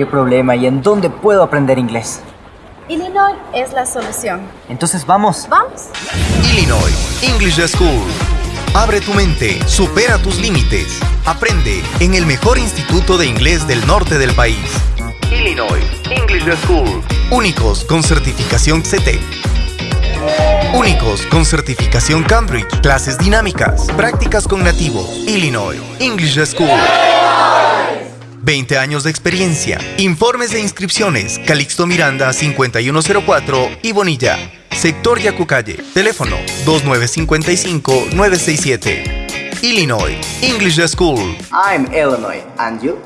¿Qué problema y en dónde puedo aprender inglés? Illinois es la solución. Entonces vamos. ¿Vamos? Illinois English School. Abre tu mente, supera tus límites. Aprende en el mejor instituto de inglés del norte del país. Illinois English School. Únicos con certificación CT. Únicos con certificación Cambridge. Clases dinámicas. Prácticas con nativos. Illinois English School. 20 años de experiencia. Informes de inscripciones. Calixto Miranda 5104 y Bonilla. Sector Yacucalle. Teléfono 2955-967. Illinois English School. I'm Illinois, and you?